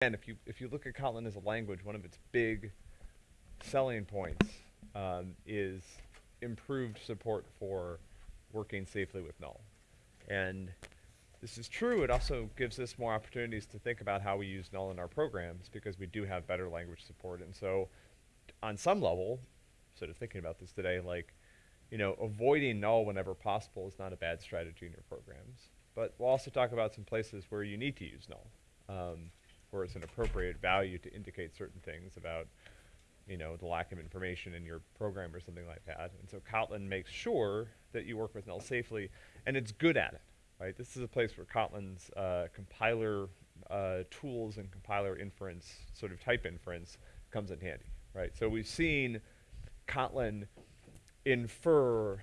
again, if you if you look at Kotlin as a language, one of its big selling points um, is improved support for working safely with null. And this is true, it also gives us more opportunities to think about how we use null in our programs because we do have better language support. And so on some level, sort of thinking about this today, like, you know, avoiding null whenever possible is not a bad strategy in your programs. But we'll also talk about some places where you need to use null, um, where it's an appropriate value to indicate certain things about you know, the lack of information in your program or something like that. And so Kotlin makes sure that you work with null safely, and it's good at it, right? This is a place where Kotlin's uh, compiler uh, tools and compiler inference, sort of type inference, comes in handy, right? So we've seen Kotlin infer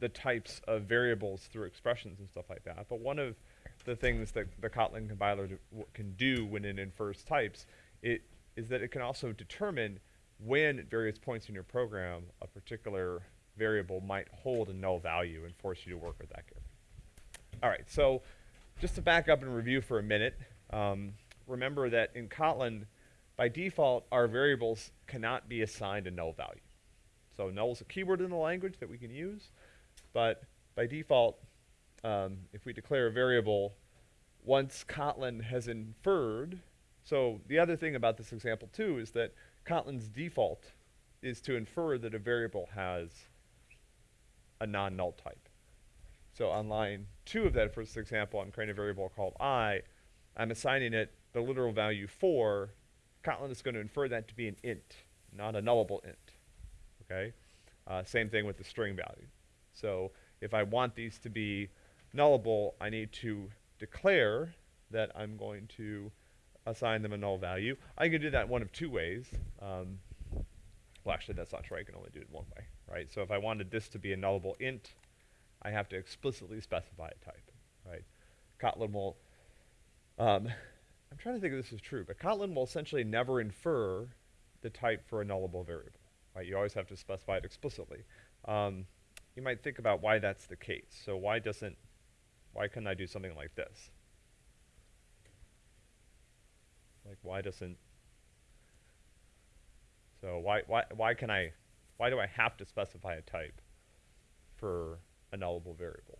the types of variables through expressions and stuff like that. But one of the things that the Kotlin compiler do can do when it infers types it is that it can also determine when at various points in your program a particular variable might hold a null value and force you to work with that carefully. All right, so just to back up and review for a minute, um, remember that in Kotlin, by default, our variables cannot be assigned a null value. So null is a keyword in the language that we can use, but by default, um, if we declare a variable, once Kotlin has inferred, so the other thing about this example too is that Kotlin's default is to infer that a variable has a non-null type. So on line two of that first example, I'm creating a variable called i. I'm assigning it the literal value 4. Kotlin is going to infer that to be an int, not a nullable int. Okay? Uh, same thing with the string value. So if I want these to be nullable, I need to declare that I'm going to assign them a null value. I can do that one of two ways. Um, well, actually, that's not true. I can only do it one way, right? So if I wanted this to be a nullable int, I have to explicitly specify a type, right? Kotlin will, um, I'm trying to think if this is true, but Kotlin will essentially never infer the type for a nullable variable, right? You always have to specify it explicitly. Um, you might think about why that's the case. So why doesn't, why couldn't I do something like this? Like why doesn't, so why, why, why can I, why do I have to specify a type for a nullable variable?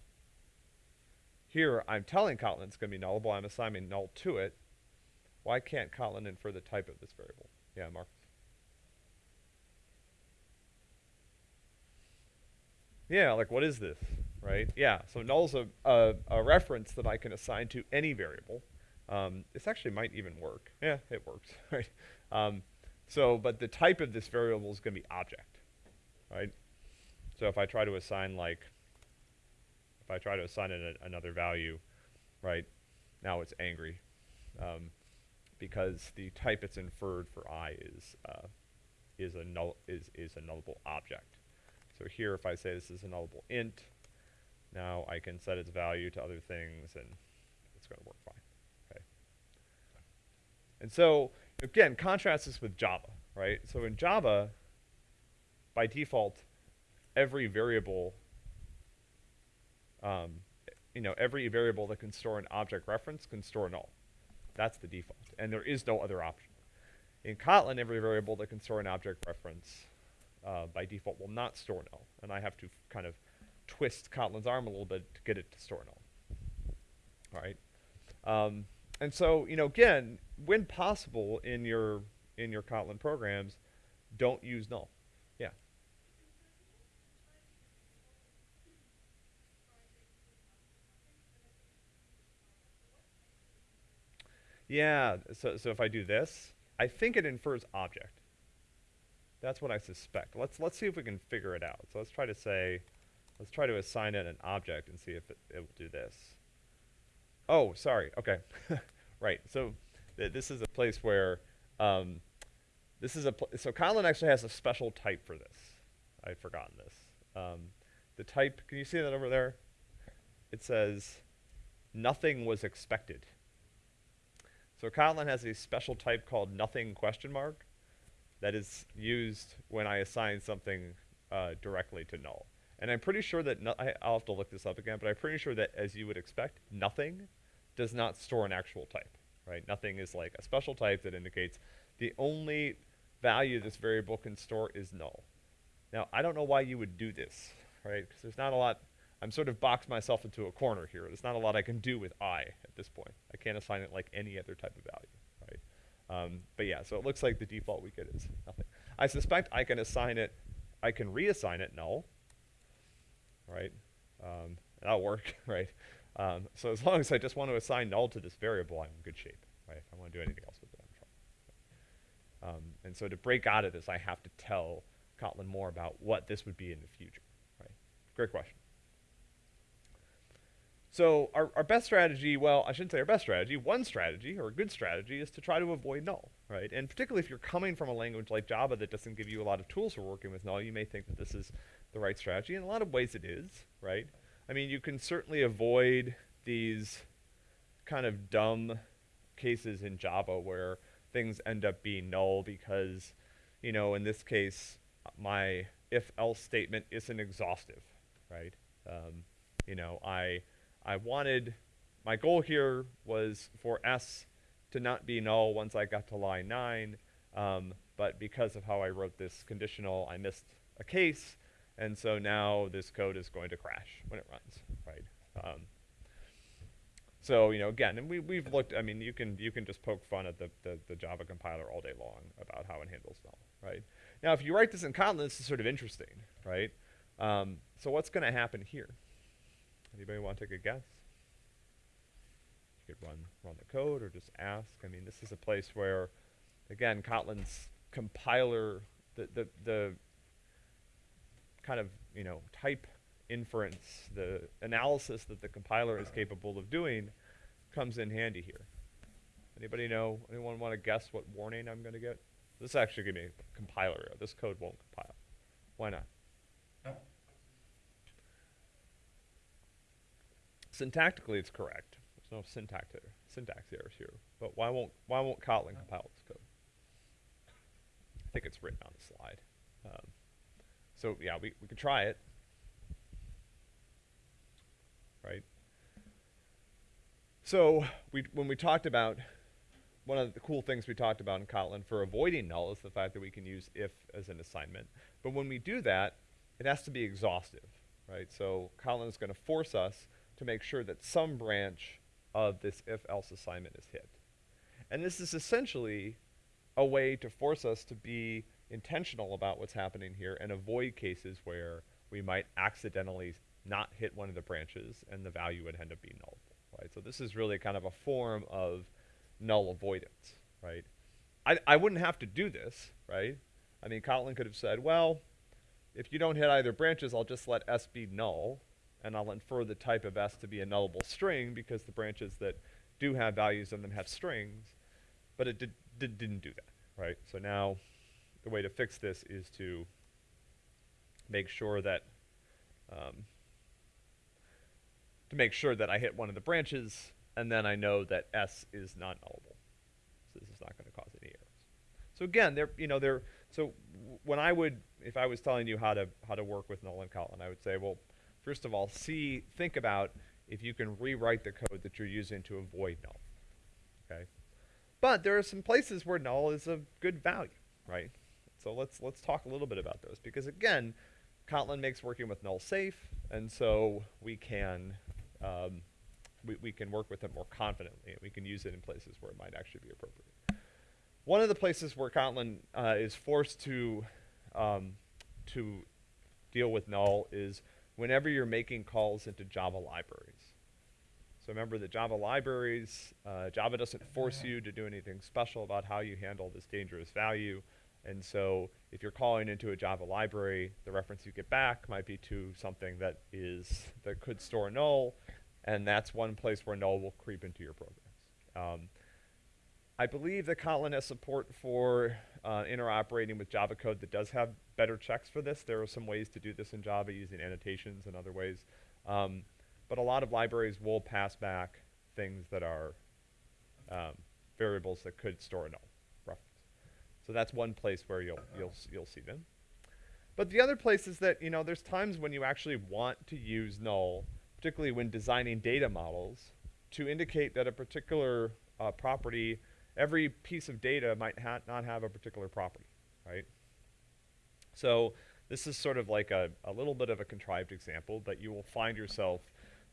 Here, I'm telling Kotlin it's going to be nullable. I'm assigning null to it. Why can't Kotlin infer the type of this variable? Yeah, Mark. Yeah, like what is this, right? Yeah, so null is a, a, a reference that I can assign to any variable. Um, this actually might even work. Yeah, it works, right? Um, so, but the type of this variable is going to be object, right? So if I try to assign like, if I try to assign it a, another value, right, now it's angry, um, because the type it's inferred for i is uh, is a null is is a nullable object. So here, if I say this is a nullable int, now I can set its value to other things, and it's going to work fine. Okay. And so, again, contrast this with Java, right? So in Java, by default, every variable, um, you know, every variable that can store an object reference can store null. That's the default. And there is no other option. In Kotlin, every variable that can store an object reference uh, by default will not store null. And I have to kind of twist Kotlin's arm a little bit to get it to store null. All right. Um, and so, you know, again, when possible in your in your Kotlin programs, don't use null. Yeah. Yeah, so, so if I do this, I think it infers object. That's what I suspect. Let's, let's see if we can figure it out. So let's try to say, let's try to assign it an object and see if it, it will do this. Oh, sorry. Okay. right. So th this is a place where um, this is a so Kotlin actually has a special type for this. I'd forgotten this. Um, the type, can you see that over there? It says nothing was expected. So Kotlin has a special type called nothing question mark that is used when I assign something uh, directly to null. And I'm pretty sure that, no I, will have to look this up again, but I'm pretty sure that as you would expect, nothing does not store an actual type, right? Nothing is like a special type that indicates the only value this variable can store is null. Now, I don't know why you would do this, right? Because there's not a lot, I'm sort of boxed myself into a corner here. There's not a lot I can do with i at this point. I can't assign it like any other type of value, right? Um, but yeah, so it looks like the default we get is nothing. I suspect I can assign it, I can reassign it null, right? Um, that'll work, right? Um, so as long as I just want to assign null to this variable, I'm in good shape, right? If I want to do anything else with it, I'm trouble. Um, and so to break out of this, I have to tell Kotlin more about what this would be in the future, right? Great question. So our, our best strategy, well, I shouldn't say our best strategy, one strategy, or a good strategy, is to try to avoid null, right? And particularly if you're coming from a language like Java that doesn't give you a lot of tools for working with null, you may think that this is the right strategy. In a lot of ways it is, right? I mean, you can certainly avoid these kind of dumb cases in Java where things end up being null because, you know, in this case, my if-else statement isn't exhaustive, right? Um, you know, I I wanted, my goal here was for S to not be null once I got to line 9, um, but because of how I wrote this conditional, I missed a case, and so now this code is going to crash when it runs, right? Um, so, you know, again, and we, we've looked, I mean, you can, you can just poke fun at the, the, the Java compiler all day long about how it handles null, right? Now, if you write this in Kotlin, this is sort of interesting, right? Um, so what's going to happen here? Anybody want to take a guess? You could run, run the code or just ask. I mean, this is a place where, again, Kotlin's compiler, the, the, the kind of, you know, type inference, the analysis that the compiler is capable of doing comes in handy here. Anybody know, anyone want to guess what warning I'm going to get? This is actually going to be a compiler error. This code won't compile. Why not? Syntactically, it's correct. There's no syntax, error, syntax errors here. But why won't, why won't Kotlin compile this code? I think it's written on the slide. Um, so yeah, we, we could try it. Right? So we, when we talked about, one of the cool things we talked about in Kotlin for avoiding null is the fact that we can use if as an assignment. But when we do that, it has to be exhaustive, right? So Kotlin is going to force us to make sure that some branch of this if-else assignment is hit. And this is essentially a way to force us to be intentional about what's happening here and avoid cases where we might accidentally not hit one of the branches and the value would end up being null, right? So this is really kind of a form of null avoidance, right? I, I wouldn't have to do this, right? I mean, Kotlin could have said, well, if you don't hit either branches, I'll just let S be null, and I'll infer the type of S to be a nullable string because the branches that do have values in them have strings, but it did, did, didn't do that, right? So now the way to fix this is to make sure that um, to make sure that I hit one of the branches, and then I know that S is not nullable. So this is not going to cause any errors. So again, there, you know, there. So when I would, if I was telling you how to how to work with null and Kotlin, I would say, well, first of all, see, think about if you can rewrite the code that you're using to avoid null. Okay, but there are some places where null is a good value, right? So let's let's talk a little bit about those because again, Kotlin makes working with null safe, and so we can um, we, we can work with it more confidently, we can use it in places where it might actually be appropriate. One of the places where Kotlin uh, is forced to um, to deal with null is whenever you're making calls into Java libraries. So remember that Java libraries, uh, Java doesn't force you to do anything special about how you handle this dangerous value. And so if you're calling into a Java library, the reference you get back might be to something that is that could store null, and that's one place where null will creep into your programs. Um, I believe that Kotlin has support for uh, interoperating with Java code that does have better checks for this. There are some ways to do this in Java using annotations and other ways. Um, but a lot of libraries will pass back things that are um, variables that could store a null. So that's one place where you'll, you'll, you'll see them. But the other place is that, you know, there's times when you actually want to use null, particularly when designing data models, to indicate that a particular uh, property, every piece of data might ha not have a particular property, right? So this is sort of like a, a little bit of a contrived example, but you will find yourself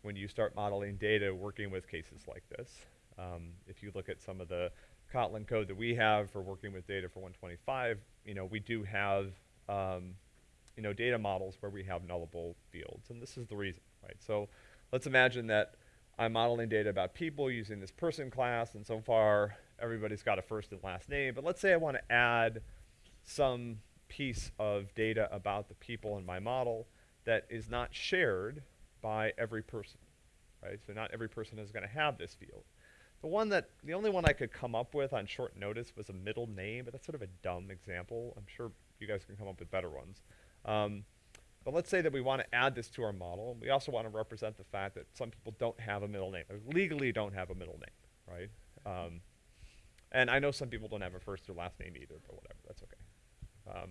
when you start modeling data working with cases like this. Um, if you look at some of the Kotlin code that we have for working with data for 125, you know, we do have, um, you know, data models where we have nullable fields, and this is the reason, right? So let's imagine that I'm modeling data about people using this person class, and so far everybody's got a first and last name, but let's say I want to add some piece of data about the people in my model that is not shared by every person, right? So not every person is going to have this field. The one that, the only one I could come up with on short notice was a middle name, but that's sort of a dumb example. I'm sure you guys can come up with better ones. Um, but let's say that we want to add this to our model. We also want to represent the fact that some people don't have a middle name, legally don't have a middle name, right? Um, and I know some people don't have a first or last name either, but whatever, that's okay. Um,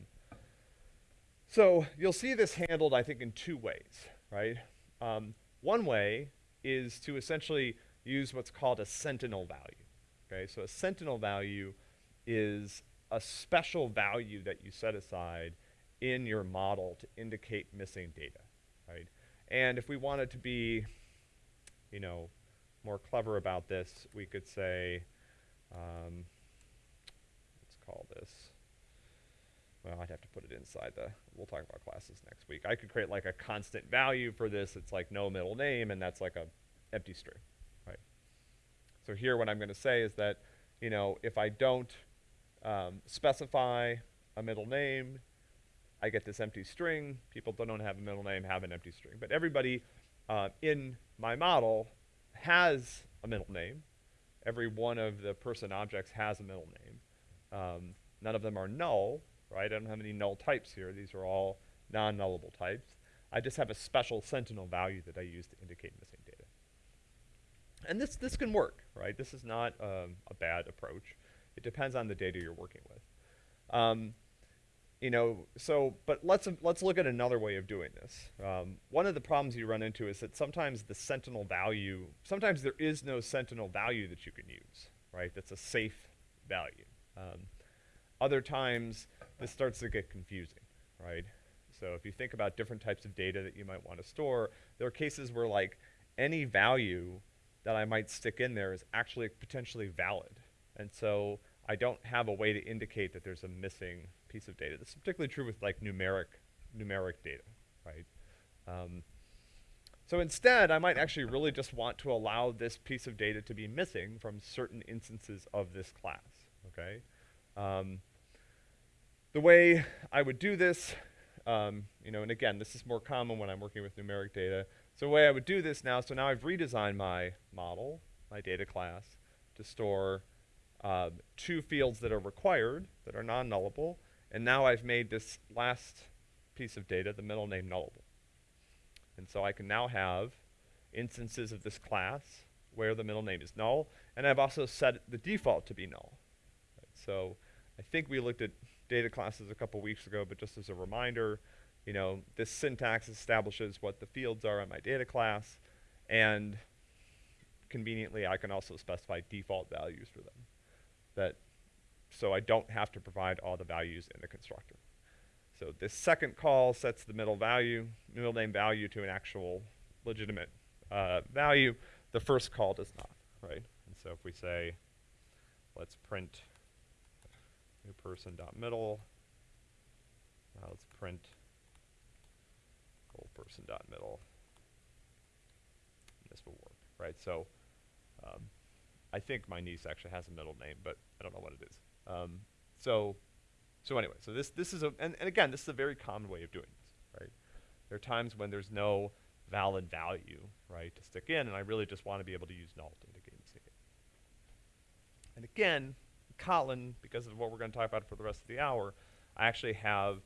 so you'll see this handled, I think, in two ways, right? Um, one way is to essentially use what's called a sentinel value. Okay, so a sentinel value is a special value that you set aside in your model to indicate missing data, right? And if we wanted to be, you know, more clever about this, we could say, um, let's call this, well, I'd have to put it inside the, we'll talk about classes next week. I could create like a constant value for this. It's like no middle name, and that's like a empty string? So here what I'm going to say is that, you know, if I don't um, specify a middle name, I get this empty string. People that don't have a middle name have an empty string. But everybody uh, in my model has a middle name. Every one of the person objects has a middle name. Um, none of them are null, right? I don't have any null types here. These are all non-nullable types. I just have a special sentinel value that I use to indicate missing. And this, this can work, right? This is not um, a bad approach. It depends on the data you're working with. Um, you know, so, but let's, let's look at another way of doing this. Um, one of the problems you run into is that sometimes the sentinel value, sometimes there is no sentinel value that you can use, right? That's a safe value. Um, other times, this starts to get confusing, right? So if you think about different types of data that you might want to store, there are cases where like any value that I might stick in there is actually potentially valid. And so I don't have a way to indicate that there's a missing piece of data. This is particularly true with like numeric, numeric data, right? Um, so instead, I might actually really just want to allow this piece of data to be missing from certain instances of this class, okay? Um, the way I would do this, um, you know, and again, this is more common when I'm working with numeric data. So the way I would do this now, so now I've redesigned my model, my data class, to store uh, two fields that are required, that are non-nullable, and now I've made this last piece of data, the middle name, nullable. And so I can now have instances of this class where the middle name is null, and I've also set the default to be null. Right, so I think we looked at data classes a couple weeks ago, but just as a reminder, you know, this syntax establishes what the fields are in my data class, and conveniently I can also specify default values for them. That so I don't have to provide all the values in the constructor. So this second call sets the middle value, middle name value to an actual legitimate uh, value. The first call does not, right? And so if we say, let's print new person dot middle, now let's print person dot middle. This will work, right? So um, I think my niece actually has a middle name, but I don't know what it is. Um, so, so anyway, so this, this is a, and, and again, this is a very common way of doing this, right? There are times when there's no valid value, right, to stick in, and I really just want to be able to use null to indicate it. And again, Kotlin, because of what we're going to talk about for the rest of the hour, I actually have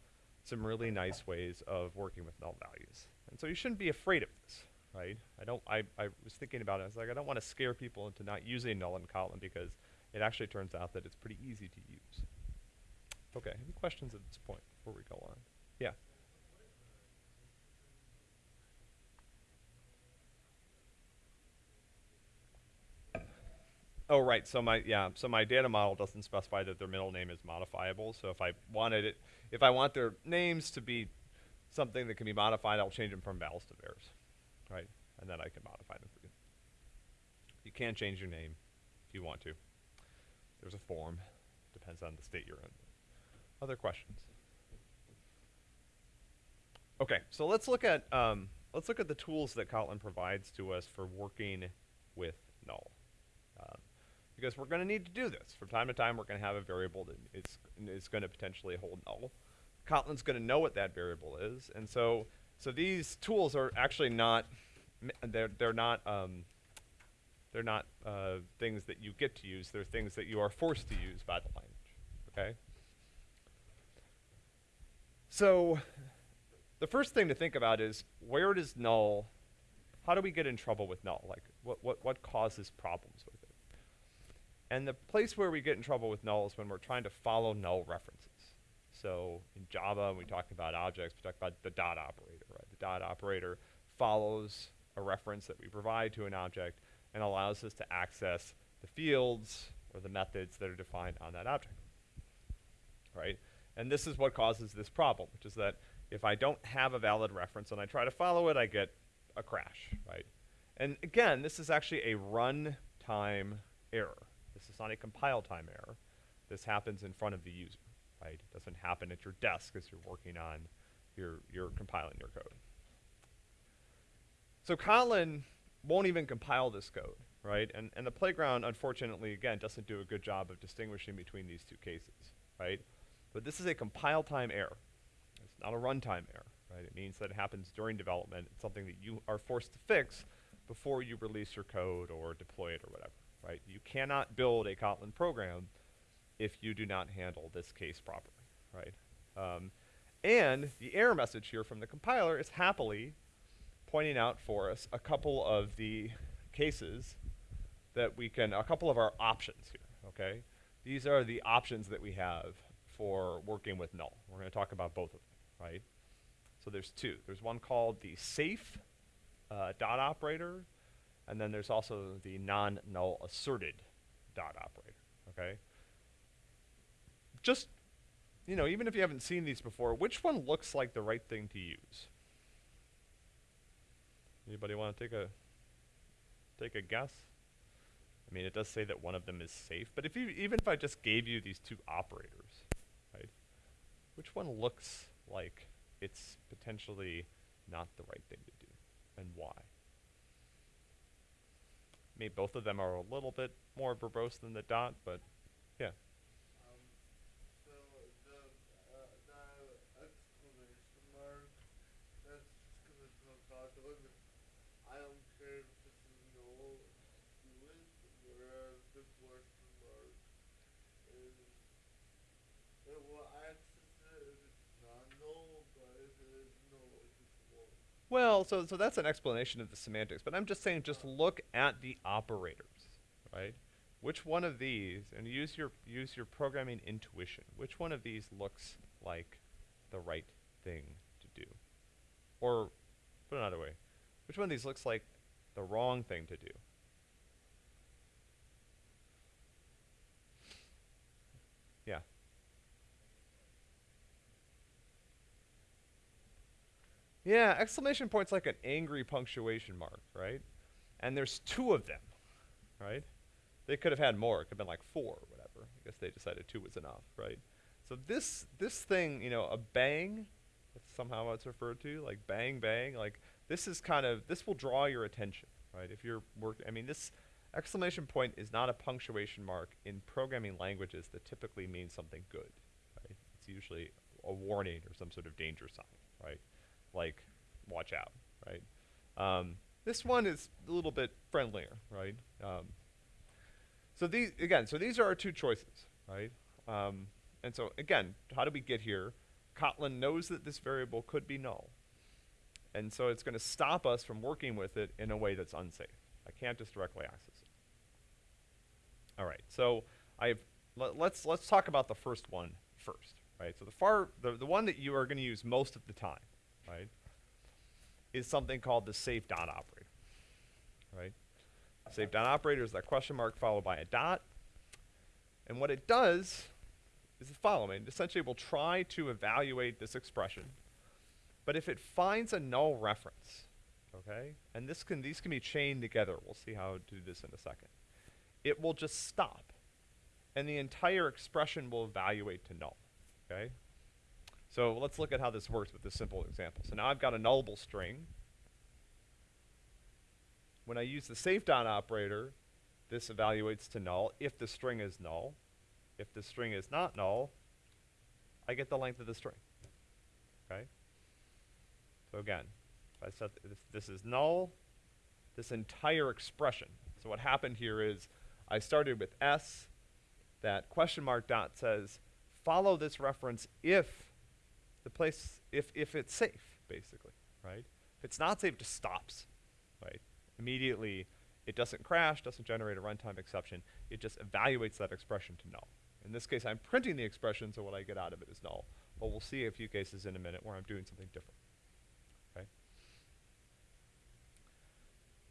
some really nice ways of working with null values. And so you shouldn't be afraid of this, right? I don't, I, I was thinking about it, I was like, I don't want to scare people into not using null in Kotlin because it actually turns out that it's pretty easy to use. Okay, any questions at this point before we go on? Yeah. Oh, right, so my, yeah, so my data model doesn't specify that their middle name is modifiable, so if I wanted it, if I want their names to be something that can be modified, I'll change them from vals to vars, right? And then I can modify them for you. You can change your name if you want to. There's a form, depends on the state you're in. Other questions? Okay, so let's look at, um, let's look at the tools that Kotlin provides to us for working with null. Um, because we're going to need to do this. From time to time, we're going to have a variable that is, is going to potentially hold null. Kotlin's going to know what that variable is, and so so these tools are actually not they're they're not um, they're not uh, things that you get to use. They're things that you are forced to use by the language. Okay. So the first thing to think about is where does null? How do we get in trouble with null? Like what what what causes problems with it? And the place where we get in trouble with null is when we're trying to follow null references. So in Java, we talk about objects, we talk about the dot operator, right? The dot operator follows a reference that we provide to an object and allows us to access the fields or the methods that are defined on that object, right? And this is what causes this problem, which is that if I don't have a valid reference and I try to follow it, I get a crash, right? And again, this is actually a runtime error. This is not a compile time error. This happens in front of the user, right? It doesn't happen at your desk as you're working on, your, you're compiling your code. So Kotlin won't even compile this code, right? And, and the playground, unfortunately, again, doesn't do a good job of distinguishing between these two cases, right? But this is a compile time error. It's not a runtime error, right? It means that it happens during development. It's something that you are forced to fix before you release your code or deploy it or whatever right? You cannot build a Kotlin program if you do not handle this case properly, right? Um, and the error message here from the compiler is happily pointing out for us a couple of the cases that we can, a couple of our options here, okay? These are the options that we have for working with null. We're going to talk about both of them, right? So there's two. There's one called the safe uh, dot operator, and then there's also the non-null asserted dot operator, okay? Just, you know, even if you haven't seen these before, which one looks like the right thing to use? Anybody want to take a take a guess? I mean, it does say that one of them is safe, but if you even if I just gave you these two operators, right? Which one looks like it's potentially not the right thing to do, and why? Maybe both of them are a little bit more verbose than the dot, but yeah. Um, so the, uh, the exclamation mark, that's just because it's no Kotlin. I don't care if this is null, do it, whereas the question mark is, it will access it if it's not null, but if it is null, it just won't. Well, so so that's an explanation of the semantics, but I'm just saying just look at the operators, right? Which one of these, and use your use your programming intuition. Which one of these looks like the right thing to do? Or put it another way, which one of these looks like the wrong thing to do? Yeah. Yeah, exclamation point's like an angry punctuation mark, right? And there's two of them, right? They could have had more. It could have been like four or whatever. I guess they decided two was enough, right? So this this thing, you know, a bang, that's somehow it's referred to, like bang bang, like this is kind of this will draw your attention, right? If you're work, I mean, this exclamation point is not a punctuation mark in programming languages that typically means something good, right? It's usually a warning or some sort of danger sign, right? Like watch out, right? Um, this one is a little bit friendlier, right? Um, so these again, so these are our two choices, right? Um, and so again, how do we get here? Kotlin knows that this variable could be null, and so it's going to stop us from working with it in a way that's unsafe. I can't just directly access it. All right, so I've let, let's let's talk about the first one first, right? So the far the the one that you are going to use most of the time right, is something called the safe dot operator, right? Safe dot operator is that question mark followed by a dot. And what it does is the following. It essentially will try to evaluate this expression. But if it finds a null reference, okay, and this can these can be chained together. We'll see how to do this in a second. It will just stop. And the entire expression will evaluate to null. Okay? So let's look at how this works with this simple example. So now I've got a nullable string. When I use the safe dot operator, this evaluates to null if the string is null. If the string is not null, I get the length of the string. Okay? So again, if I set th- this is null, this entire expression. So what happened here is I started with s, that question mark dot says follow this reference if the place if if it's safe, basically, right? If it's not safe, it just stops, right? Immediately, it doesn't crash, doesn't generate a runtime exception. It just evaluates that expression to null. In this case, I'm printing the expression, so what I get out of it is null. But we'll see a few cases in a minute where I'm doing something different. Okay.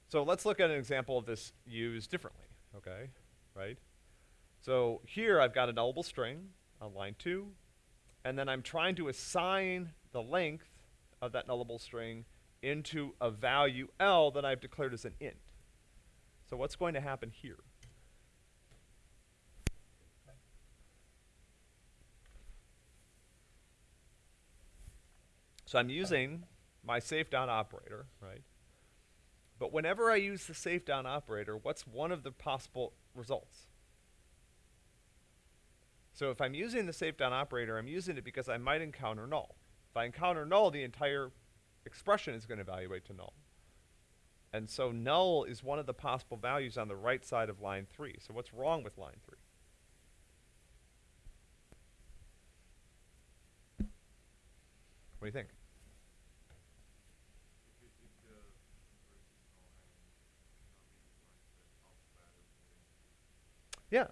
So let's look at an example of this used differently. Okay, right? So here I've got a nullable string on line two, and then I'm trying to assign the length of that nullable string into a value L that I've declared as an int. So what's going to happen here? So I'm using my safe dot operator, right? But whenever I use the safe dot operator, what's one of the possible results? So if I'm using the safe dot operator, I'm using it because I might encounter null. If I encounter null, the entire expression is going to evaluate to null. And so null is one of the possible values on the right side of line 3. So what's wrong with line 3? What do you think? Yeah.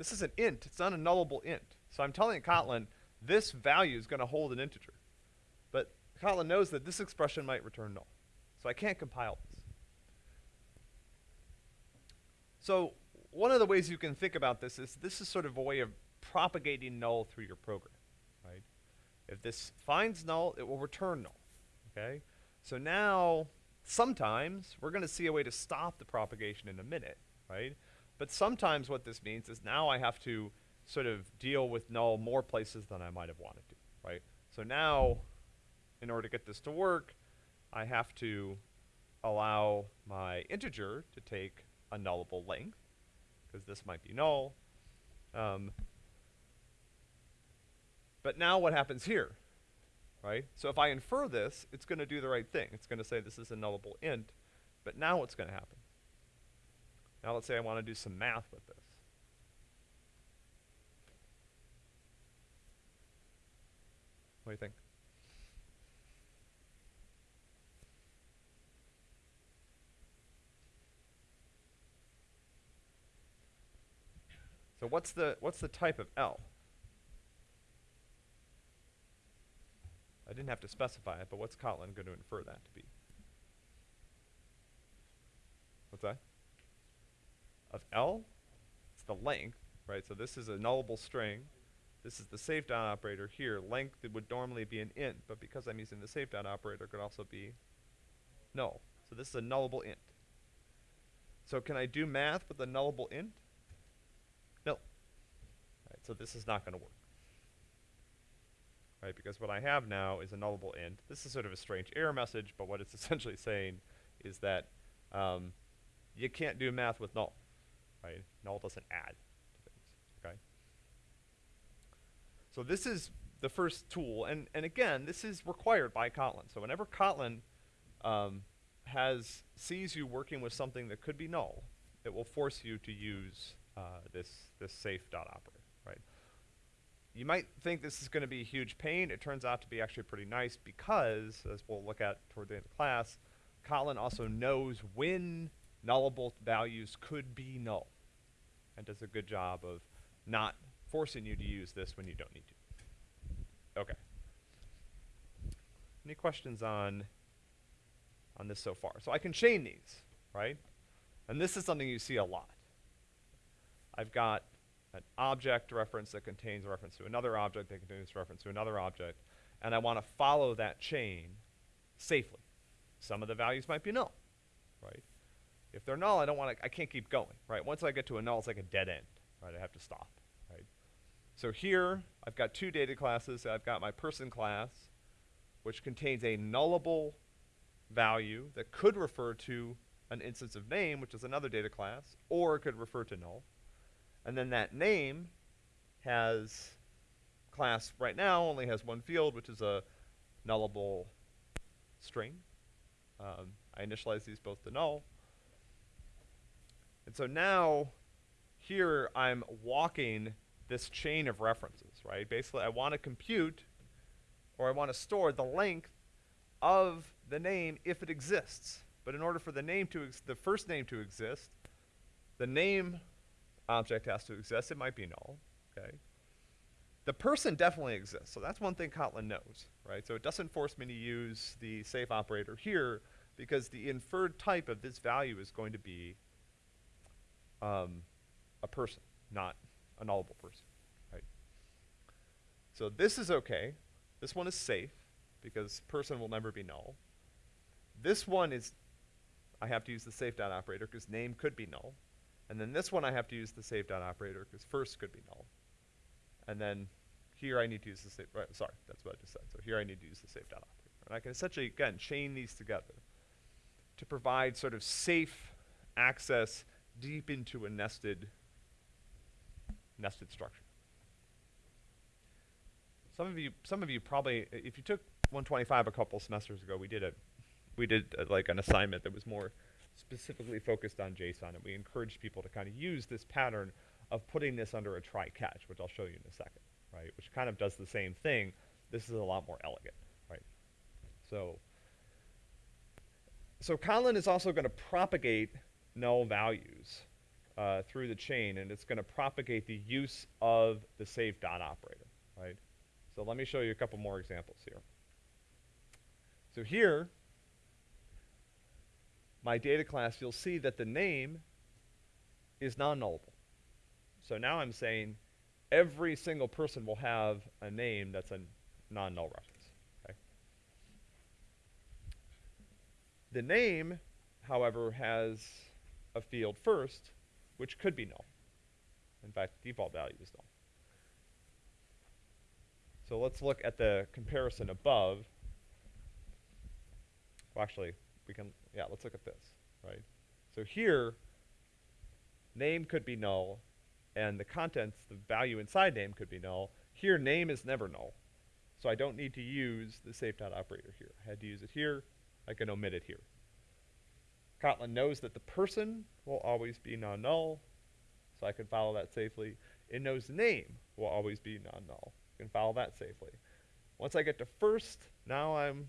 This is an int. It's not a nullable int. So I'm telling Kotlin this value is going to hold an integer. But Kotlin knows that this expression might return null. So I can't compile this. So one of the ways you can think about this is this is sort of a way of propagating null through your program, right? If this finds null, it will return null, okay? So now, sometimes, we're going to see a way to stop the propagation in a minute, right? But sometimes what this means is now I have to sort of deal with null more places than I might have wanted to, right? So now, in order to get this to work, I have to allow my integer to take a nullable length, because this might be null. Um, but now what happens here, right? So if I infer this, it's going to do the right thing. It's going to say this is a nullable int, but now what's going to happen? Now let's say I want to do some math with this. What do you think? So what's the what's the type of L? I didn't have to specify it, but what's Kotlin going to infer that to be? What's that? Of L? It's the length, right? So this is a nullable string. This is the safe dot operator here. Length would normally be an int, but because I'm using the safe dot operator, it could also be null. So this is a nullable int. So can I do math with a nullable int? No. Right, so this is not going to work. Right, because what I have now is a nullable int. This is sort of a strange error message, but what it's essentially saying is that um, you can't do math with null. Right? Null doesn't add to things. Okay. So this is the first tool, and and again, this is required by Kotlin. So whenever Kotlin um, has sees you working with something that could be null, it will force you to use uh, this this safe dot operator, right? You might think this is going to be a huge pain. It turns out to be actually pretty nice because, as we'll look at toward the end of class, Kotlin also knows when nullable values could be null, and does a good job of not forcing you to use this when you don't need to. Okay. Any questions on on this so far? So I can chain these, right? And this is something you see a lot. I've got an object reference that contains a reference to another object that contains a reference to another object, and I want to follow that chain safely. Some of the values might be null, right? If they're null, I don't want to, I can't keep going, right? Once I get to a null, it's like a dead end, right? I have to stop, right? So here, I've got two data classes. I've got my person class, which contains a nullable value that could refer to an instance of name, which is another data class, or it could refer to null. And then that name has class right now only has one field, which is a nullable string. Um, I initialize these both to null. And so now here I'm walking this chain of references, right? Basically, I want to compute or I want to store the length of the name if it exists. But in order for the name to ex- the first name to exist, the name object has to exist. It might be null, okay? The person definitely exists, so that's one thing Kotlin knows, right? So it doesn't force me to use the safe operator here because the inferred type of this value is going to be um, a person, not a nullable person, right? So this is okay. This one is safe because person will never be null. This one is, I have to use the safe dot operator because name could be null. And then this one I have to use the safe dot operator because first could be null. And then here I need to use the save, right, sorry, that's what I just said. So here I need to use the safe dot operator. And I can essentially, again, chain these together to provide sort of safe access deep into a nested, nested structure. Some of you, some of you probably, if you took 125 a couple semesters ago, we did a, we did uh like an assignment that was more specifically focused on JSON, and we encouraged people to kind of use this pattern of putting this under a try catch, which I'll show you in a second, right? Which kind of does the same thing. This is a lot more elegant, right? So, so Kotlin is also going to propagate null values uh, through the chain, and it's going to propagate the use of the safe dot operator, right? So let me show you a couple more examples here. So here, my data class, you'll see that the name is non-nullable. So now I'm saying every single person will have a name that's a non-null reference. Okay? The name, however, has a field first, which could be null. In fact, default value is null. So let's look at the comparison above. Well, actually, we can, yeah, let's look at this, right? So here, name could be null, and the contents, the value inside name could be null. Here, name is never null. So I don't need to use the safe dot operator here. I had to use it here. I can omit it here. Kotlin knows that the person will always be non-null, so I can follow that safely. It knows name will always be non-null. I can follow that safely. Once I get to first, now I'm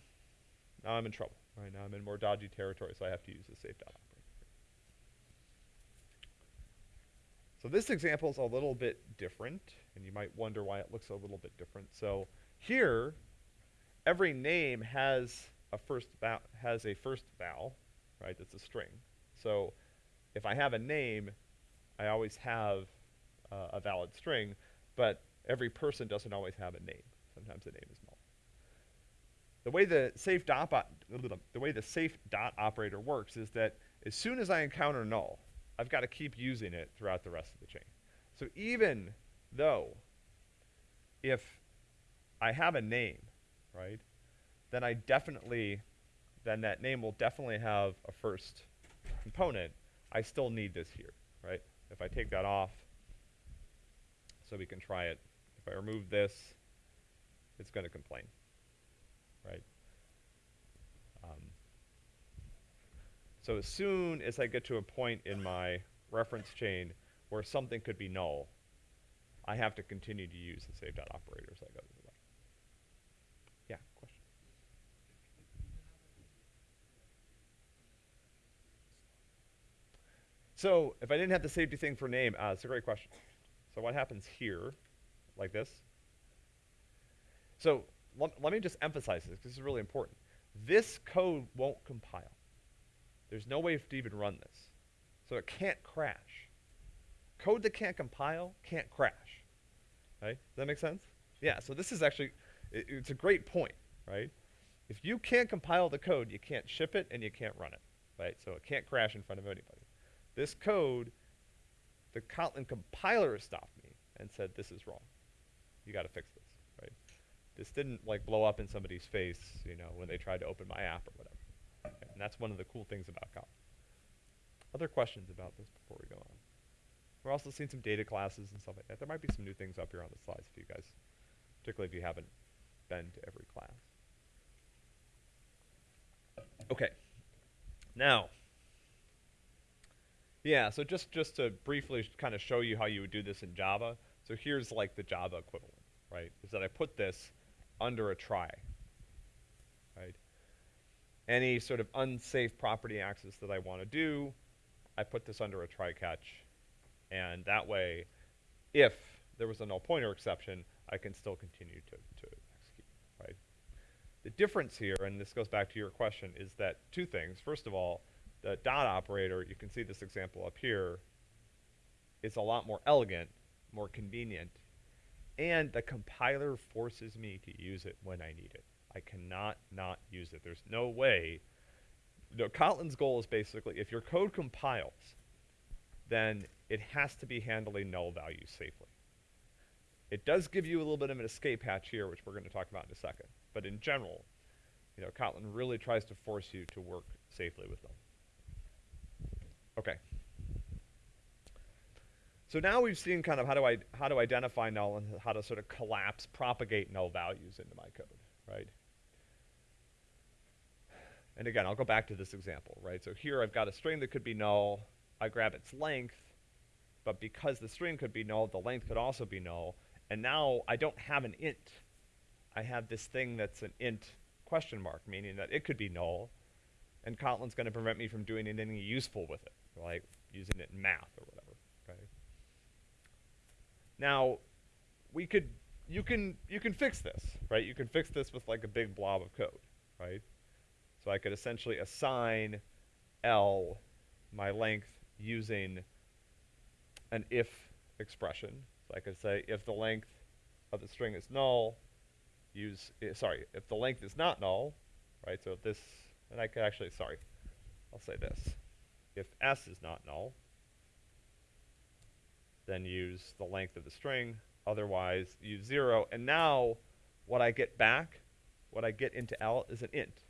now I'm in trouble. Right now I'm in more dodgy territory, so I have to use the safe dot operator. So this example is a little bit different, and you might wonder why it looks a little bit different. So here, every name has a first val has a first val, right? That's a string. So if I have a name, I always have uh, a valid string, but every person doesn't always have a name. Sometimes the name is null. The way the safe dot the way the safe dot operator works is that as soon as I encounter null, I've got to keep using it throughout the rest of the chain. So even though if I have a name, right, then I definitely then that name will definitely have a first component. I still need this here, right? If I take that off, so we can try it. If I remove this, it's going to complain, right? Um, so as soon as I get to a point in my reference chain where something could be null, I have to continue to use the safe dot operator I go through the way. Yeah, question. So if I didn't have the safety thing for name, uh, it's a great question. So what happens here, like this? So let, me just emphasize this, because this is really important. This code won't compile. There's no way to even run this. So it can't crash. Code that can't compile can't crash. Right? Does that make sense? Yeah, so this is actually, i it's a great point, right? If you can't compile the code, you can't ship it and you can't run it, right? So it can't crash in front of anybody. This code, the Kotlin compiler stopped me and said, this is wrong. You got to fix this, right? This didn't like blow up in somebody's face, you know, when they tried to open my app or whatever. Okay, And that's one of the cool things about Kotlin. Other questions about this before we go on? We're also seeing some data classes and stuff like that. There might be some new things up here on the slides for you guys, particularly if you haven't been to every class. Okay. Now, yeah, so just, just to briefly kind of show you how you would do this in Java. So here's like the Java equivalent, right? Is that I put this under a try, right? Any sort of unsafe property access that I want to do, I put this under a try catch. And that way, if there was a null pointer exception, I can still continue to, to execute, right? The difference here, and this goes back to your question, is that two things. First of all, the dot operator, you can see this example up here, is a lot more elegant, more convenient, and the compiler forces me to use it when I need it. I cannot not use it. There's no way. No, Kotlin's goal is basically if your code compiles, then it has to be handling null values safely. It does give you a little bit of an escape hatch here, which we're going to talk about in a second. But in general, you know, Kotlin really tries to force you to work safely with them. Okay. So now we've seen kind of how to, I, how to identify null and how to sort of collapse, propagate null values into my code, right? And again, I'll go back to this example, right? So here I've got a string that could be null. I grab its length, but because the string could be null, the length could also be null. And now I don't have an int. I have this thing that's an int question mark, meaning that it could be null. And Kotlin's going to prevent me from doing anything useful with it, like using it in math or whatever. Okay. Now, we could, you can, you can fix this, right? You can fix this with like a big blob of code, right? So I could essentially assign L my length using an if expression. So I could say if the length of the string is null, use, eh, sorry, if the length is not null, right? So if this, and I could actually, sorry, I'll say this. If s is not null, then use the length of the string. Otherwise, use zero. And now, what I get back, what I get into L is an int.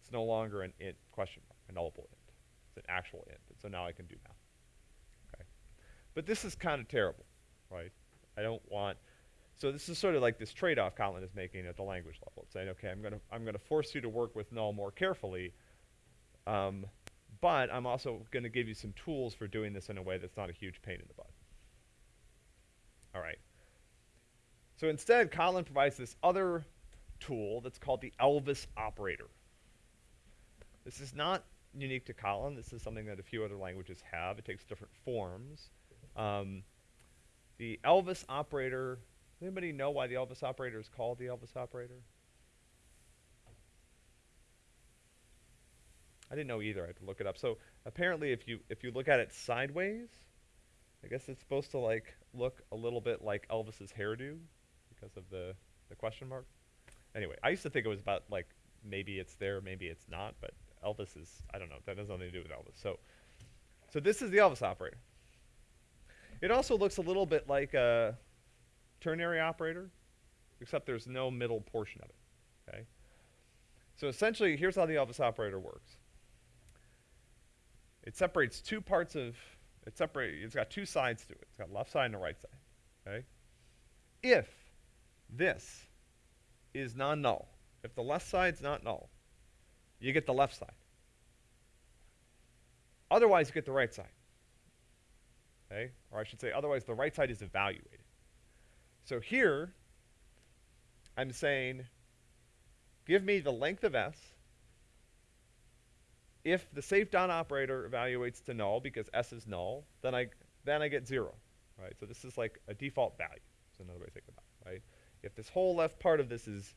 It's no longer an int question mark, a nullable int. It's an actual int. And so now I can do math. Okay. But this is kind of terrible, right? I don't want. So this is sort of like this trade-off Kotlin is making at the language level. It's saying, okay, I'm going to I'm to force you to work with null more carefully, um, but I'm also going to give you some tools for doing this in a way that's not a huge pain in the butt. All right. So instead, Kotlin provides this other tool that's called the Elvis operator. This is not unique to Kotlin. This is something that a few other languages have. It takes different forms. Um, the Elvis operator, anybody know why the Elvis operator is called the Elvis operator? I didn't know either. I had to look it up. So apparently if you if you look at it sideways, I guess it's supposed to like look a little bit like Elvis's hairdo because of the, the question mark. Anyway, I used to think it was about like maybe it's there, maybe it's not, but Elvis is I don't know, that has nothing to do with Elvis. So so this is the Elvis operator. It also looks a little bit like a ternary operator, except there's no middle portion of it. Okay? So essentially, here's how the Elvis operator works. It separates two parts of it separate it's got two sides to it. It's got left side and a right side. Okay? If this is non-null, if the left side's not null, you get the left side. Otherwise, you get the right side. Okay? Or I should say, otherwise, the right side is evaluated. So here, I'm saying, give me the length of s. If the safe dot operator evaluates to null because s is null, then I then I get zero, right? So this is like a default value. That's another way to think about it, right? If this whole left part of this is,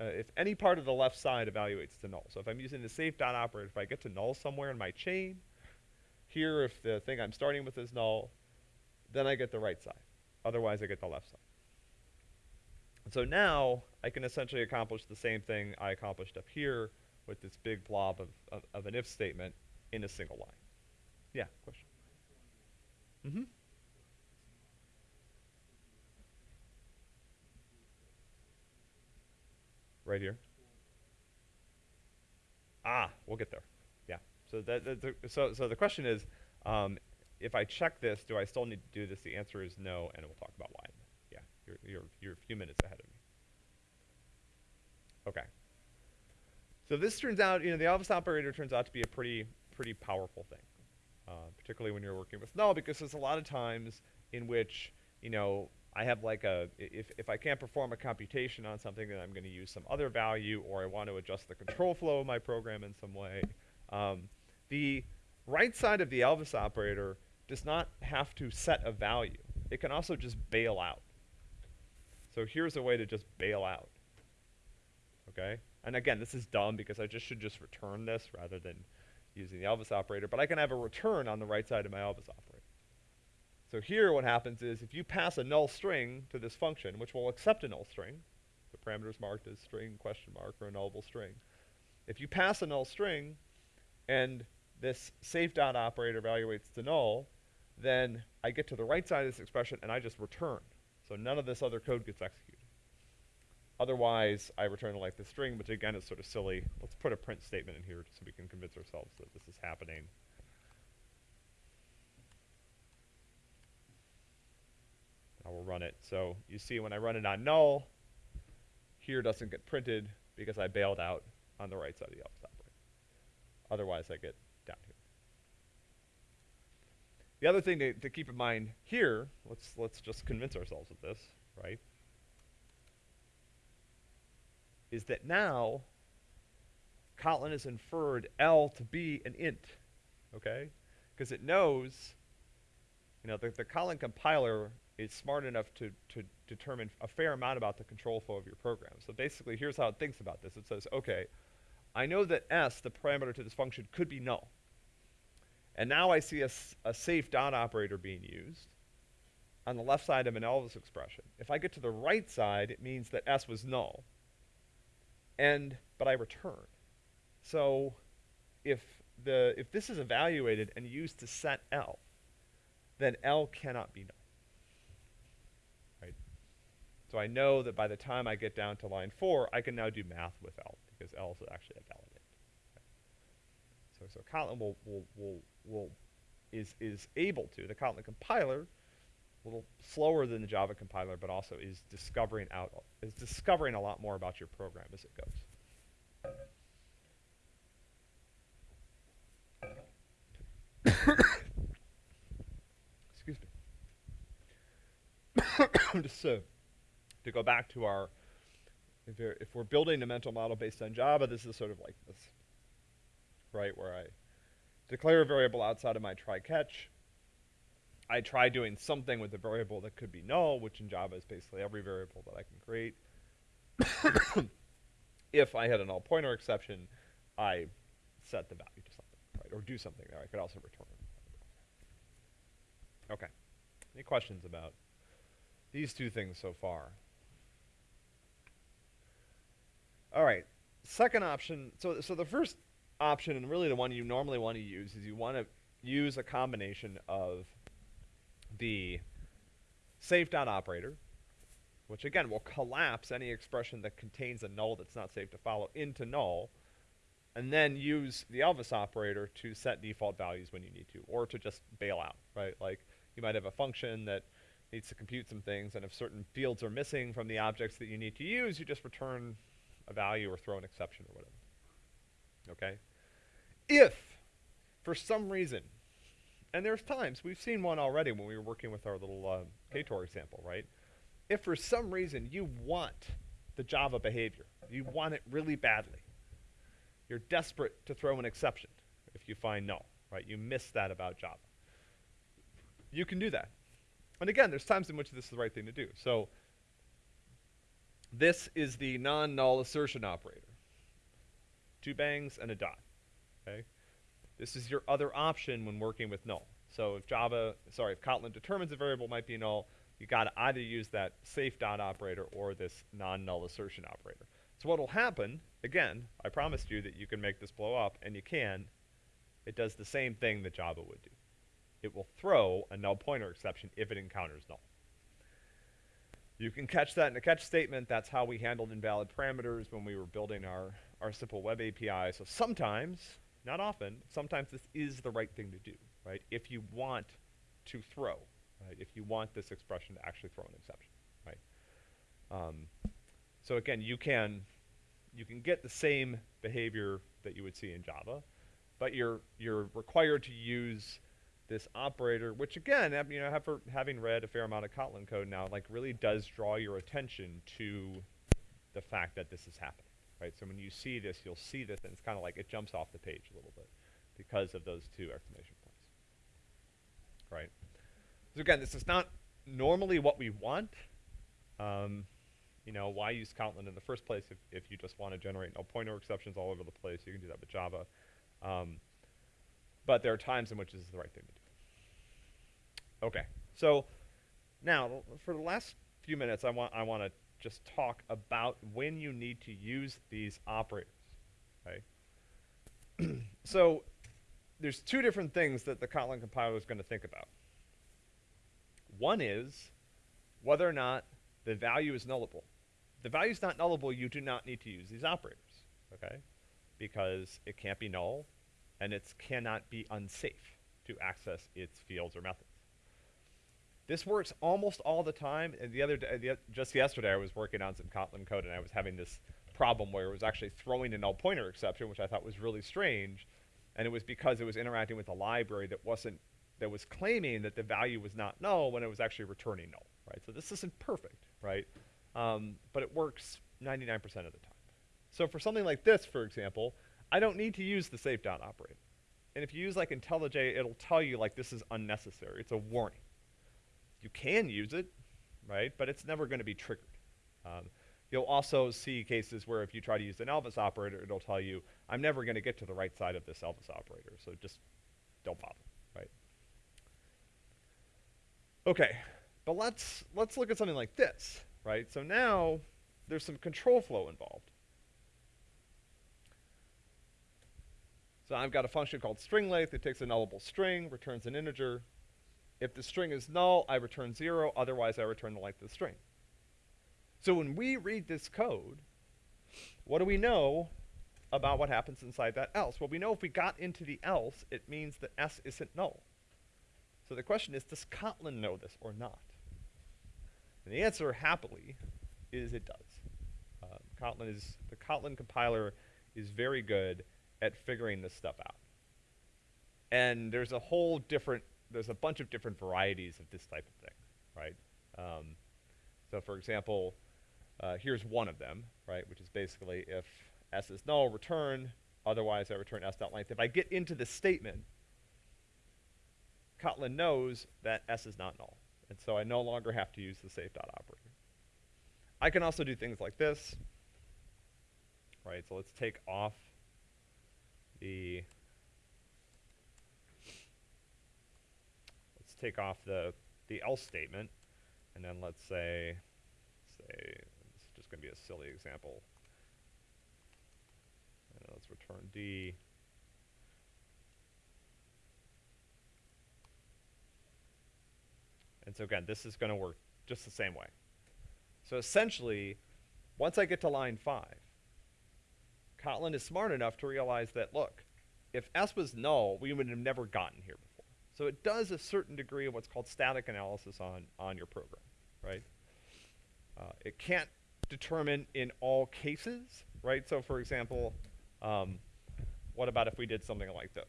uh, if any part of the left side evaluates to null. So if I'm using the safe dot operator, if I get to null somewhere in my chain, Here, if the thing I'm starting with is null, then I get the right side. Otherwise, I get the left side. So now I can essentially accomplish the same thing I accomplished up here with this big blob of, of, of an if statement in a single line. Yeah, question. Mm-hmm. Right here. Ah, we'll get there. Yeah. So that, that the, so so the question is, um, if I check this, do I still need to do this? The answer is no, and we'll talk about why. Yeah, you're you're you're a few minutes ahead of me. Okay. So this turns out, you know, the Elvis operator turns out to be a pretty pretty powerful thing, uh, particularly when you're working with null, because there's a lot of times in which you know I have like a if if I can't perform a computation on something, then I'm going to use some other value, or I want to adjust the control flow of my program in some way. Um, the right side of the Elvis operator does not have to set a value. It can also just bail out. So here's a way to just bail out. Okay? And again, this is dumb because I just should just return this rather than using the Elvis operator, but I can have a return on the right side of my Elvis operator. So here what happens is if you pass a null string to this function, which will accept a null string, the parameter is marked as string question mark or a nullable string. If you pass a null string and this safe dot operator evaluates to null, then I get to the right side of this expression and I just return. So none of this other code gets executed. Otherwise, I return like the string, which again is sort of silly. Let's put a print statement in here so we can convince ourselves that this is happening. I will run it. So you see when I run it on null, here doesn't get printed because I bailed out on the right side of the Elvis operator. Otherwise, I get down here. The other thing to, to keep in mind here, let's, let's just convince ourselves of this, right, is that now Kotlin has inferred L to be an int, okay? Because it knows, you know, the, the Kotlin compiler is smart enough to, to determine a fair amount about the control flow of your program. So basically, here's how it thinks about this. It says, okay, I know that s, the parameter to this function, could be null. And now I see a, a safe dot operator being used on the left side of an Elvis expression. If I get to the right side, it means that s was null. And, but I return. So if, the, if this is evaluated and used to set L, then L cannot be null. Right? So I know that by the time I get down to line 4, I can now do math with L, because L is actually a validate. So, so Kotlin will, will, will, will, is, is able to, the Kotlin compiler, a little slower than the Java compiler, but also is discovering out, is discovering a lot more about your program as it goes. Excuse me. Just uh, to go back to our, if, if we're building a mental model based on Java, this is sort of like this, right, where I declare a variable outside of my try catch. I try doing something with a variable that could be null, which in Java is basically every variable that I can create. if I had a null pointer exception, I set the value to something, right, or do something there. I could also return. Okay. Any questions about these two things so far? All right. Second option. So, so the first option, and really the one you normally want to use, is you want to use a combination of the safe dot operator, which again will collapse any expression that contains a null that's not safe to follow into null, and then use the Elvis operator to set default values when you need to, or to just bail out, right? Like you might have a function that needs to compute some things, and if certain fields are missing from the objects that you need to use, you just return a value or throw an exception or whatever. Okay? If, for some reason, and there's times, we've seen one already when we were working with our little uh, KTOR example, right? If for some reason you want the Java behavior, you want it really badly, you're desperate to throw an exception if you find null, right? You miss that about Java. You can do that. And again, there's times in which this is the right thing to do. So this is the non-null assertion operator. Two bangs and a dot. Okay? This is your other option when working with null. So if Java, sorry, if Kotlin determines a variable might be null, you got to either use that safe dot operator or this non-null assertion operator. So what will happen, again, I promised you that you can make this blow up, and you can. It does the same thing that Java would do. It will throw a null pointer exception if it encounters null. You can catch that in a catch statement. That's how we handled invalid parameters when we were building our, our simple web API. So sometimes, not often, sometimes this is the right thing to do, right? If you want to throw, right? If you want this expression to actually throw an exception, right? Um, so again, you can you can get the same behavior that you would see in Java, but you're you're required to use this operator, which again, you know, have, having read a fair amount of Kotlin code now, like really does draw your attention to the fact that this is happening, right? So when you see this, you'll see this, and it's kind of like it jumps off the page a little bit because of those two exclamation points, right? So again, this is not normally what we want. Um, you know, why use Kotlin in the first place if, if you just want to generate null pointer exceptions all over the place? You can do that with Java. Um, but there are times in which this is the right thing to do. Okay, so now for the last few minutes, I want I want to just talk about when you need to use these operators. Okay, so there's two different things that the Kotlin compiler is going to think about. One is whether or not the value is nullable. The value is not nullable, you do not need to use these operators. Okay, because it can't be null and it cannot be unsafe to access its fields or methods. This works almost all the time. And the other day, the, just yesterday, I was working on some Kotlin code, and I was having this problem where it was actually throwing a null pointer exception, which I thought was really strange. And it was because it was interacting with a library that wasn't that was claiming that the value was not null when it was actually returning null, right? So this isn't perfect, right? Um, but it works 99% of the time. So for something like this, for example, I don't need to use the safe dot operator. And if you use like IntelliJ, it'll tell you like this is unnecessary. It's a warning. You can use it, right? But it's never going to be triggered. Um, you'll also see cases where if you try to use an Elvis operator, it'll tell you, I'm never going to get to the right side of this Elvis operator, so just don't bother, right? Okay, but let's let's look at something like this, right? So now there's some control flow involved. So I've got a function called string length. It takes a nullable string, returns an integer. If the string is null, I return zero. Otherwise, I return the length of the string. So when we read this code, what do we know about what happens inside that else? Well, we know if we got into the else, it means that s isn't null. So the question is, does Kotlin know this or not? And the answer, happily, is it does. Uh, Kotlin is the Kotlin compiler is very good at figuring this stuff out. And there's a whole different, there's a bunch of different varieties of this type of thing, right? Um, so for example, uh, here's one of them, right, which is basically if s is null, return, otherwise I return s length. If I get into the statement, Kotlin knows that s is not null, and so I no longer have to use the safe dot operator. I can also do things like this, right? So let's take off the take off the the else statement, and then let's say say is just going to be a silly example. Uh, let's return d. And so again, this is going to work just the same way. So essentially, once I get to line 5, Kotlin is smart enough to realize that, look, if S was null, we would have never gotten here before. So it does a certain degree of what's called static analysis on, on your program, right? Uh, it can't determine in all cases, right? So for example, um, what about if we did something like this?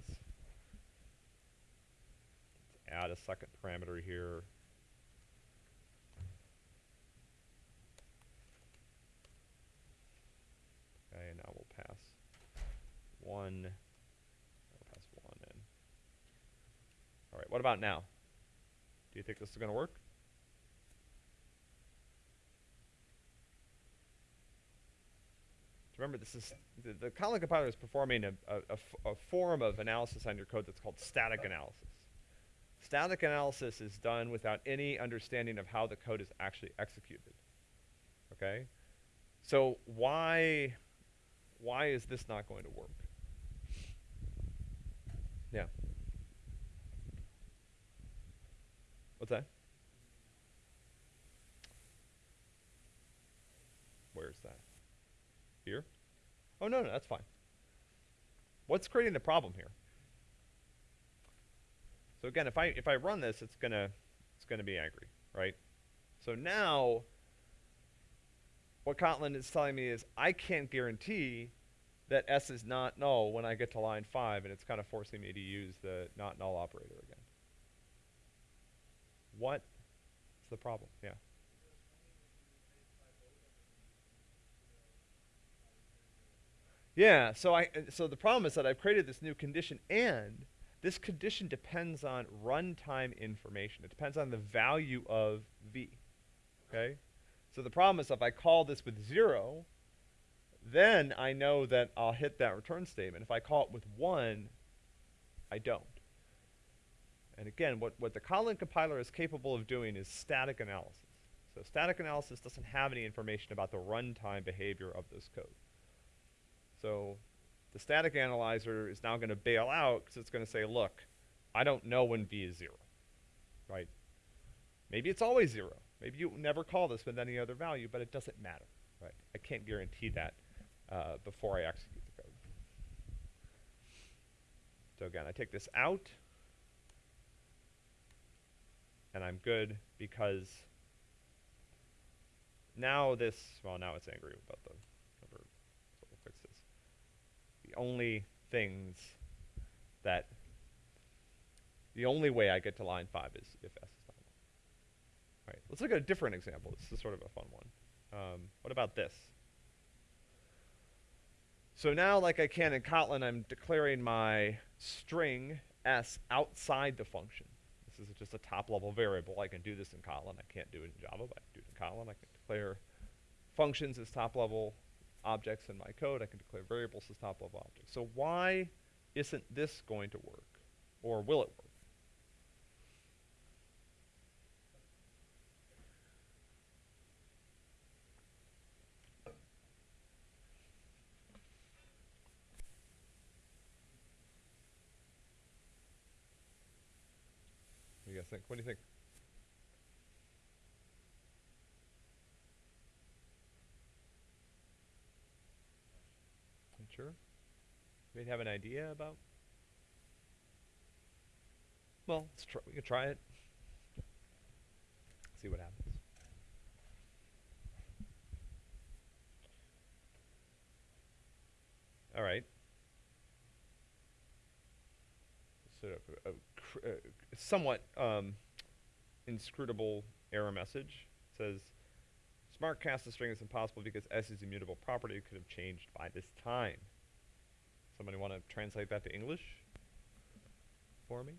Let's add a second parameter here. Okay, and now we'll pass one, we'll pass one in. All right, what about now? Do you think this is going to work? remember, this is the, the Kotlin compiler is performing a a form of analysis on your code that's called static analysis. Static analysis is done without any understanding of how the code is actually executed. Okay? So why why is this not going to work? Yeah. What's that? Where's that? Here? Oh no, no, that's fine. What's creating the problem here? So again, if I if I run this, it's gonna it's gonna be angry, right? So now what Kotlin is telling me is I can't guarantee that S is not null when I get to line five, and it's kind of forcing me to use the not null operator again. What is the problem? Yeah. Yeah, so I so the problem is that I've created this new condition and this condition depends on runtime information. It depends on the value of v. Okay? So the problem is if I call this with 0, then I know that I'll hit that return statement. If I call it with 1, I don't. And again, what, what the Kotlin compiler is capable of doing is static analysis. So static analysis doesn't have any information about the runtime behavior of this code. So the static analyzer is now going to bail out because it's going to say, look, I don't know when v is 0, right? Maybe it's always 0. Maybe you never call this with any other value, but it doesn't matter, right? I can't guarantee that uh, before I execute the code. So again, I take this out, and I'm good because now this, well, now it's angry about the number, so fix this. The only things that, the only way I get to line 5 is if S is not null. Right, let's look at a different example. This is sort of a fun one. Um, what about this? So now, like I can in Kotlin, I'm declaring my string s outside the function. This is just a top-level variable. I can do this in Kotlin. I can't do it in Java, but I can do it in Kotlin. I can declare functions as top-level objects in my code. I can declare variables as top-level objects. So why isn't this going to work? Or will it work? Think? What do you think? Not Sure. Maybe have an idea about? Well, let's try. We can try it. See what happens. All right. So a, a, cr- uh, somewhat um, inscrutable error message says smart cast a string is impossible because s is immutable property could have changed by this time. Somebody want to translate that to English for me?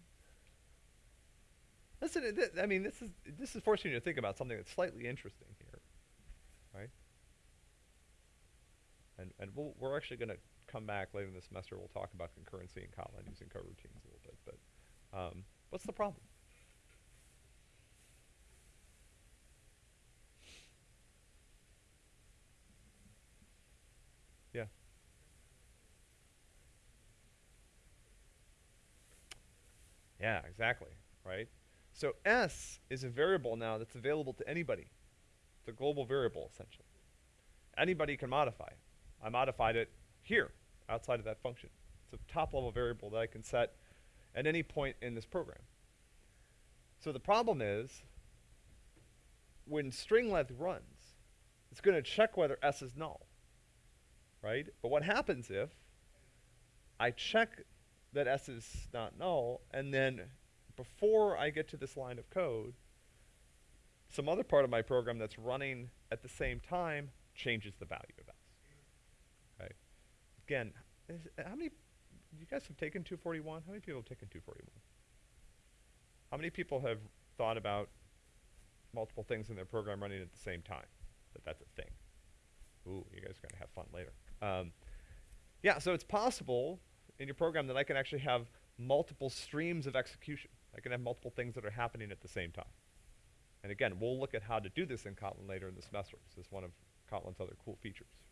Listen, it- th- I mean, this is this is forcing you to think about something that's slightly interesting here, right? And and we'll, we're actually going to come back later in the semester. We'll talk about concurrency in Kotlin using coroutines a um, what's the problem? Yeah. Yeah, exactly. Right. So s is a variable now that's available to anybody. It's a global variable essentially. Anybody can modify it. I modified it here, outside of that function. It's a top level variable that I can set at any point in this program. So the problem is, when string length runs, it's going to check whether s is null, right? But what happens if I check that s is not null, and then before I get to this line of code, some other part of my program that's running at the same time changes the value of s. Right? Again, how many? You guys have taken 241. How many people have taken 241? How many people have thought about multiple things in their program running at the same time? That that's a thing. Ooh, you guys are gonna have fun later. Um, yeah, so it's possible in your program that I can actually have multiple streams of execution. I can have multiple things that are happening at the same time. And again, we'll look at how to do this in Kotlin later in the semester. This is one of Kotlin's other cool features.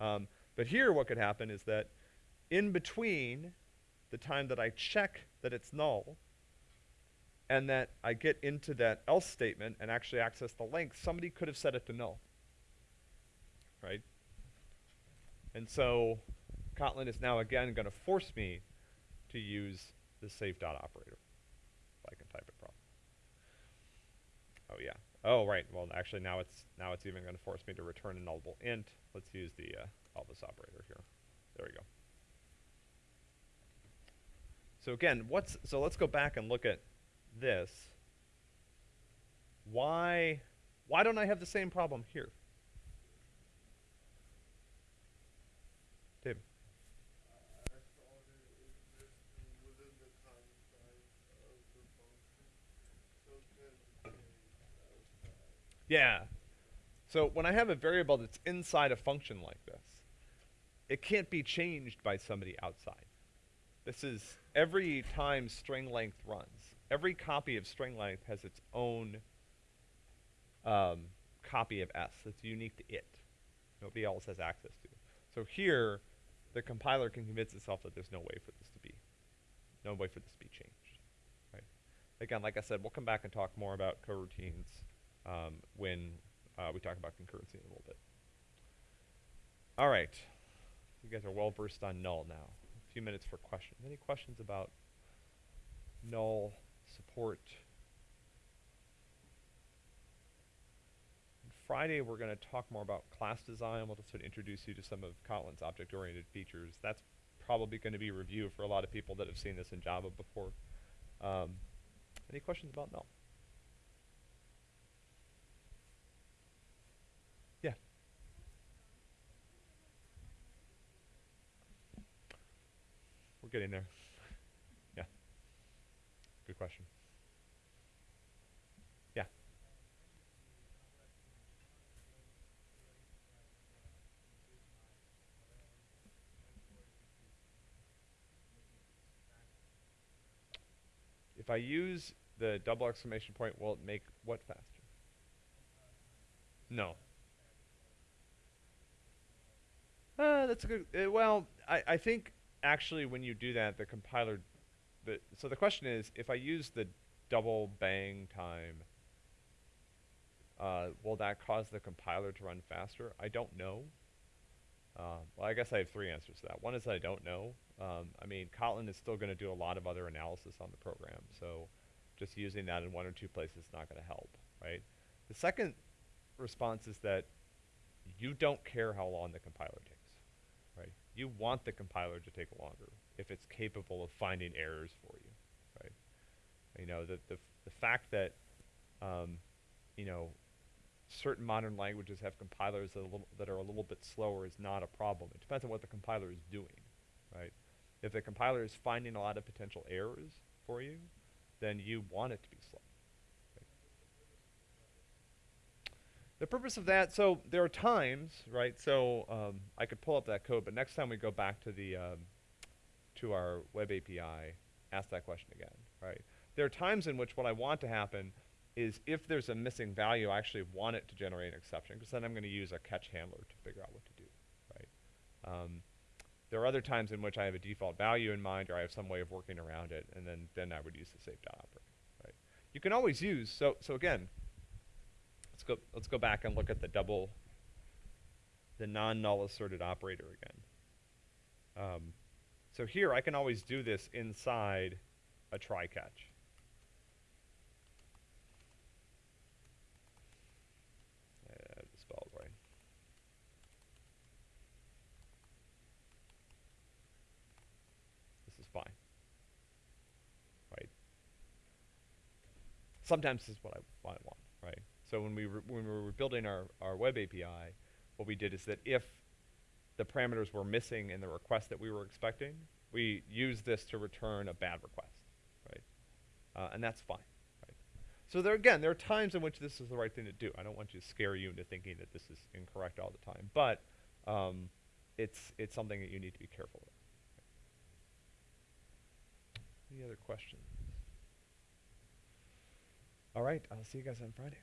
Um, but here what could happen is that in between the time that I check that it's null and that I get into that else statement and actually access the length, somebody could have set it to null. Right? And so Kotlin is now again going to force me to use the safe dot operator. If I can type it properly. Oh yeah. Oh right. Well, actually now it's now it's even going to force me to return a nullable int. Let's use the uh, Elvis operator here. There we go. So again, what's so let's go back and look at this. Why why don't I have the same problem here? Yeah. So when I have a variable that's inside a function like this, it can't be changed by somebody outside. This is every time string length runs. Every copy of string length has its own um, copy of s that's unique to it. Nobody else has access to. So here, the compiler can convince itself that there's no way for this to be, no way for this to be changed. Right? Again, like I said, we'll come back and talk more about coroutines um, when uh, we talk about concurrency in a little bit. All right. You guys are well versed on null now. Few minutes for questions. Any questions about null support? Friday, we're going to talk more about class design. We'll just sort of introduce you to some of Kotlin's object-oriented features. That's probably going to be review for a lot of people that have seen this in Java before. Um, any questions about null? Yeah. We're getting there. yeah. Good question. Yeah. If I use the double exclamation point, will it make what faster? No. Uh, that's a good. Uh, well, I, I think actually when you do that, the compiler. The, so the question is, if I use the double bang time, uh, will that cause the compiler to run faster? I don't know. Uh, well, I guess I have three answers to that. One is I don't know. Um, I mean, Kotlin is still going to do a lot of other analysis on the program, so just using that in one or two places is not going to help, right? The second response is that you don't care how long the compiler takes? You want the compiler to take longer if it's capable of finding errors for you, right? You know, the, the, the fact that, um, you know, certain modern languages have compilers that, that are a little bit slower is not a problem. It depends on what the compiler is doing, right? If the compiler is finding a lot of potential errors for you, then you want it to be slow. The purpose of that, so there are times, right? So um, I could pull up that code, but next time we go back to the um, to our web API, ask that question again, right? There are times in which what I want to happen is if there's a missing value, I actually want it to generate an exception, because then I'm going to use a catch handler to figure out what to do, right? Um, there are other times in which I have a default value in mind, or I have some way of working around it, and then, then I would use the safe dot operator, right? You can always use, so, so again, let's go, let's go back and look at the double, the non-null asserted operator again. Um, so here, I can always do this inside a try-catch. Sometimes this is what I, what I want? So when we, when we were building our, our web API, what we did is that if the parameters were missing in the request that we were expecting, we used this to return a bad request, right? Uh, and that's fine, right? So there again, there are times in which this is the right thing to do. I don't want to scare you into thinking that this is incorrect all the time, but um, it's it's something that you need to be careful with. Any other questions? All right, I'll see you guys on Friday.